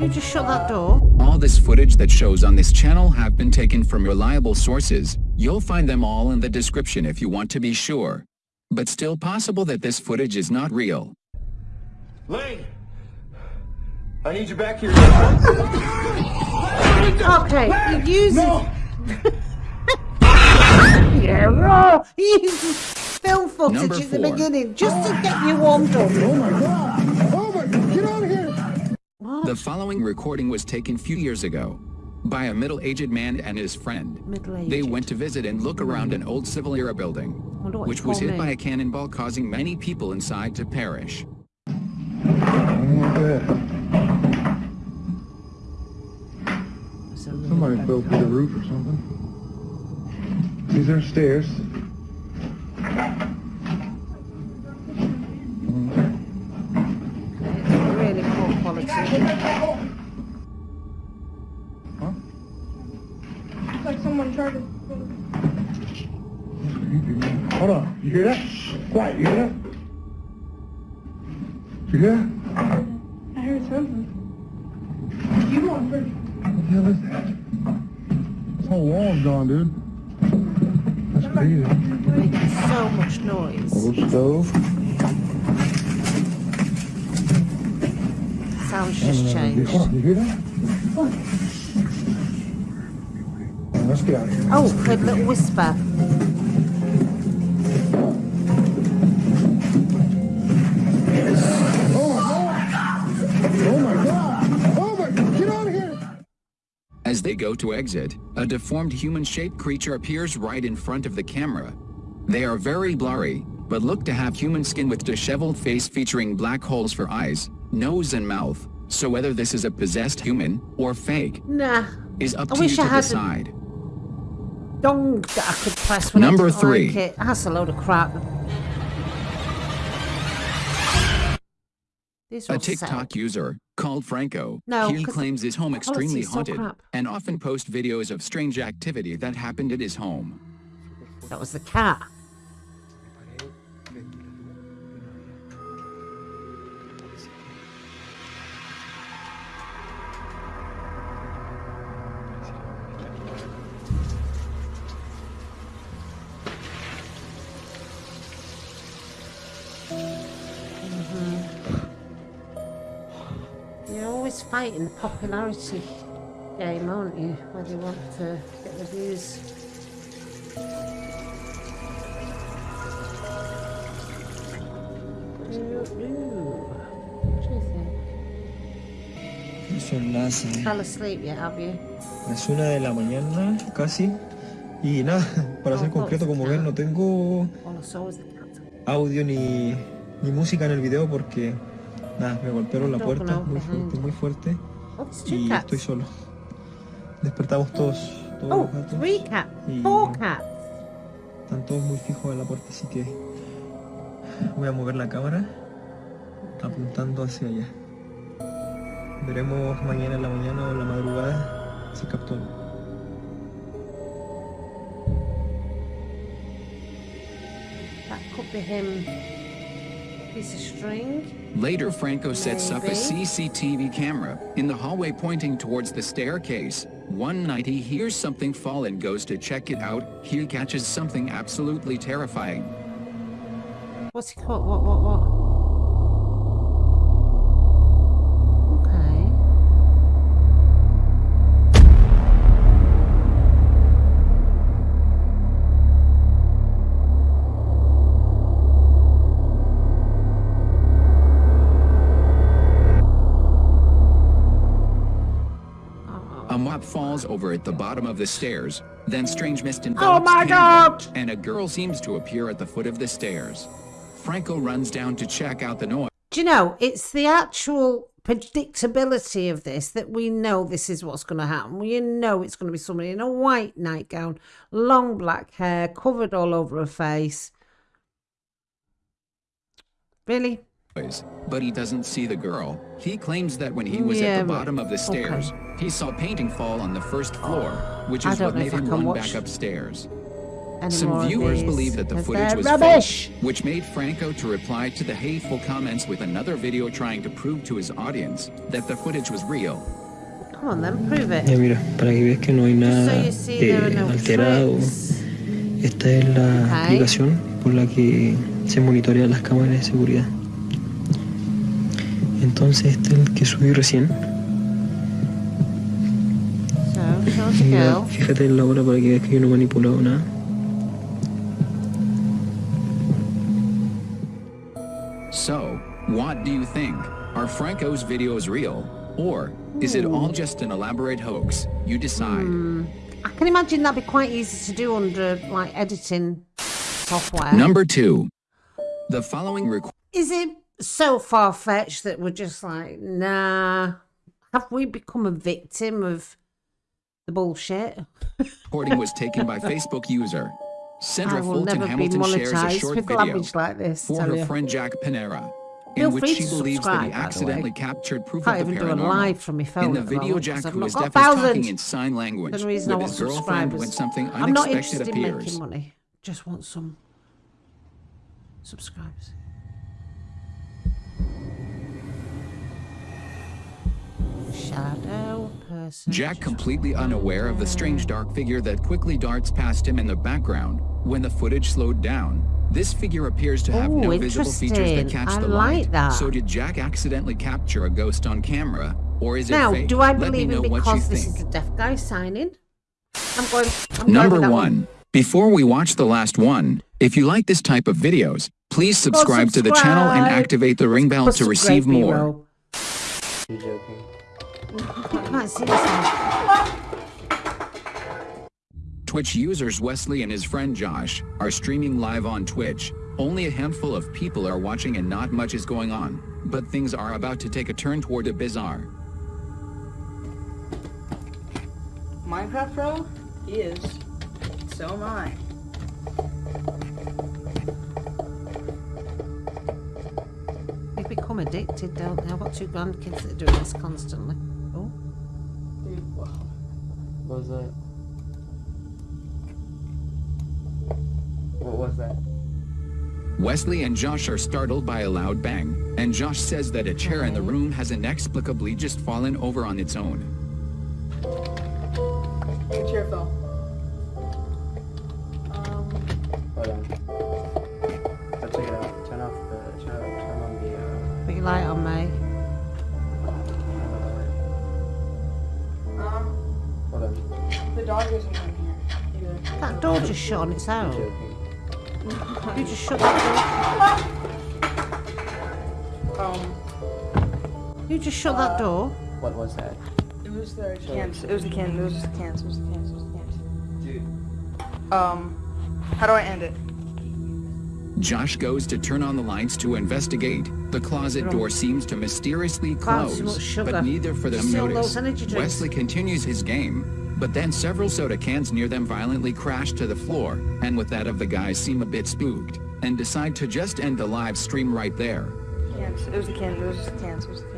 You just shut that door. All this footage that shows on this channel have been taken from reliable sources. You'll find them all in the description if you want to be sure. But still possible that this footage is not real. Lane! I need you back here. Okay, you use No! Yeah, raw. You use film footage Number at the four. beginning just to get you warmed up. Oh my god! Oh my god! Get out of here! The following recording was taken few years ago by a middle-aged man and his friend. They went to visit and look around an old civil era building, which was called hit by a cannonball causing many people inside to perish. Somebody fell through the roof or something. These are stairs. Hold on. You hear that? Quiet. You hear that? You hear that? I heard something. You going first? What the hell is that? This whole wall's gone, dude. That's crazy. Making so much noise. Old stove. Sounds just changed. Hold on. You hear that? Alright, Let's get out of here. Oh, a little whisper. They go to exit, a deformed human-shaped creature appears right in front of the camera. They are very blurry, but look to have human skin with disheveled face featuring black holes for eyes, nose and mouth. So whether this is a possessed human or fake Nah. is up I to you I to decide. Dong that I could press when Number I three. like it. That's a load of crap. A TikTok up. user, called Franco, No, he claims his home extremely is so haunted and often posts videos of strange activity that happened at his home. That was the cat. You're always fighting the popularity game, aren't you? Whether you want to get the views. What do you think? Son las, eh, Fell asleep yet, have you? las una de la mañana casi. Y nada, para ser concreto, como ven, no tengo cat. audio ni, ni música en el video porque nada, me golpearon la puerta muy fuerte, muy fuerte. Oh, two Y estoy solo. Despertamos todos, todos Oh, los gatos. Y Four cats. Están todos muy fijos en la puerta, así que voy a mover la cámara apuntando hacia allá. Veremos mañana en la mañana o en la madrugada si captó. That could be him. Piece of string. Later, Franco sets up a CCTV camera in the hallway pointing towards the staircase. One night he hears something fall and goes to check it out. He catches something absolutely terrifying. What's he called? What, what, what? Falls over at the bottom of the stairs. Then strange mist Oh envelops my Cameron, God! And a girl seems to appear at the foot of the stairs. Franco runs down to check out the noise. Do you know, it's the actual predictability of this that we know this is what's going to happen. We know it's going to be somebody in a white nightgown, long black hair, covered all over her face. Really? But he doesn't see the girl. He claims that when he was Yeah, at the bottom of the stairs, he saw painting fall on the first floor, which is what made him run back upstairs. Some viewers believe that the footage was rubbish. fake, which made Franco to reply to the hateful comments with another video trying to prove to his audience that the footage was real. Come on then, prove it. Ya mira, para que veas que no hay Just so you see there are eh, no alterado. tricks. Esta es la Ok. aplicación por la que se monitorean las cámaras de seguridad. Entonces este es el que subí recién. So, show us Y mira, fíjate en la hora para que veas que yo no he manipulado nada. So, what do you think? Are Franco's videos real? Or is it all just an elaborate hoax? You decide. Hmm. I can imagine that'd be quite easy to do under like editing software. Number 2. The following requ- Is it so far fetched that we're just like, nah? Have we become a victim of the bullshit? recording was taken by Facebook user. Sandra Fulton Hamilton shares a short video like this. for her you. friend Jack Panera, Feel in which she believes that he by the way. accidentally captured proof Can't of the even paranormal. live from my phone In the video, Jack, who is deaf, is talking in sign language The reason with his girlfriend when something I'm not unexpected interested in making money. Just want some subscribers. Shadow person. Jack, completely unaware of the strange dark figure that quickly darts past him in the background, when the footage slowed down. This figure appears to have Ooh, no visible features that catch I the like light. that. So did Jack accidentally capture a ghost on camera, or is it Now, fake? do I Let me believe know him what you because this think. is a deaf guy signing? I'm going. I'm Number going with that one. Before we watch the last one, if you like this type of videos, please subscribe to the channel and activate the ring bell Put to some receive great more. B-roll. You joking? I can't see. Twitch users Wesley and his friend Josh are streaming live on Twitch. Only a handful of people are watching and not much is going on, but things are about to take a turn toward a bizarre. Minecraft Pro? He is. So am I. They become addicted, don't they? I've got two grandkids that are doing this constantly. Was that? What was that? Wesley and Josh are startled by a loud bang, and Josh says that a chair in the room has inexplicably just fallen over on its own. The chair fell. Um, Hold on. Let's check it out. Turn off the. Turn, turn on the. Uh, big light on um, door just shut on its own. You just shut that Um, door. You just shut that door. What was that? it was the cans. It was the cans. It was the cans. It was the cans. It was the cans. Dude. Um, how do I end it? Josh goes to turn on the lights to investigate. The closet door seems to mysteriously Far too much close, but neither for them notice. those energy drinks. Wesley continues his game, but then several soda cans near them violently crash to the floor, and with that of the guys seem a bit spooked, and decide to just end the live stream right there. Cans. It was the cans. It was the cans. It was the cans.